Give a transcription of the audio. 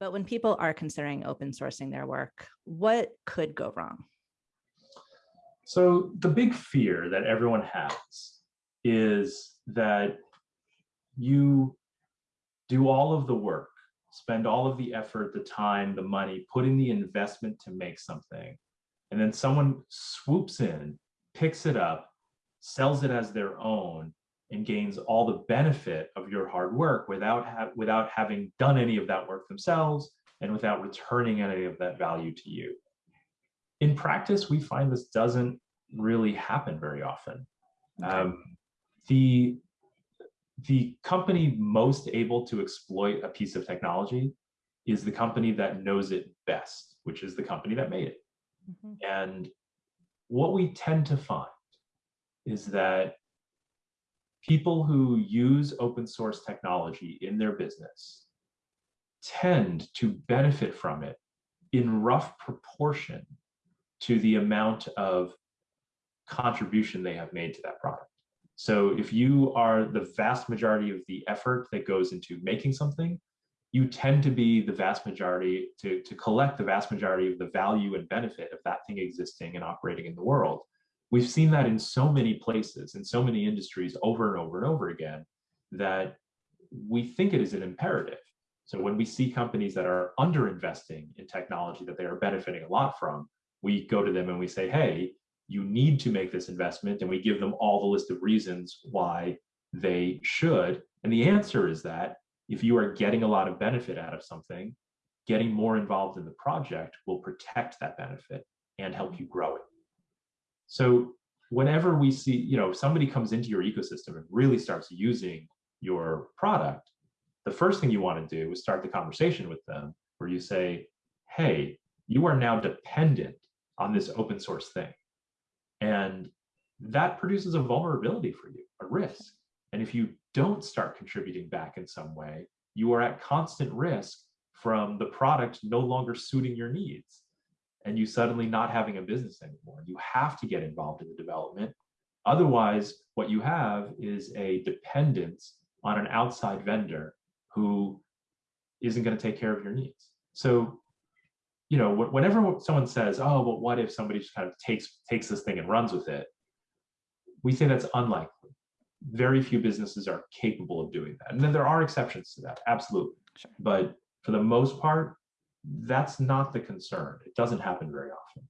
But when people are considering open sourcing their work, what could go wrong? So the big fear that everyone has is that you do all of the work, spend all of the effort, the time, the money, put in the investment to make something, and then someone swoops in, picks it up, sells it as their own, and gains all the benefit of your hard work without, ha without having done any of that work themselves and without returning any of that value to you. In practice, we find this doesn't really happen very often. Okay. Um, the, the company most able to exploit a piece of technology is the company that knows it best, which is the company that made it. Mm -hmm. And what we tend to find is that people who use open source technology in their business tend to benefit from it in rough proportion to the amount of contribution they have made to that product. So if you are the vast majority of the effort that goes into making something, you tend to be the vast majority, to, to collect the vast majority of the value and benefit of that thing existing and operating in the world. We've seen that in so many places, in so many industries over and over and over again, that we think it is an imperative. So when we see companies that are underinvesting in technology that they are benefiting a lot from, we go to them and we say, hey, you need to make this investment, and we give them all the list of reasons why they should. And the answer is that if you are getting a lot of benefit out of something, getting more involved in the project will protect that benefit and help you grow it. So whenever we see, you know, somebody comes into your ecosystem and really starts using your product, the first thing you want to do is start the conversation with them where you say, hey, you are now dependent on this open source thing. And that produces a vulnerability for you, a risk. And if you don't start contributing back in some way, you are at constant risk from the product no longer suiting your needs and you suddenly not having a business anymore. You have to get involved in the development. Otherwise, what you have is a dependence on an outside vendor who isn't going to take care of your needs. So, you know, whenever someone says, "Oh, but what if somebody just kind of takes takes this thing and runs with it?" We say that's unlikely. Very few businesses are capable of doing that, and then there are exceptions to that, absolutely. Sure. But for the most part, that's not the concern. It doesn't happen very often.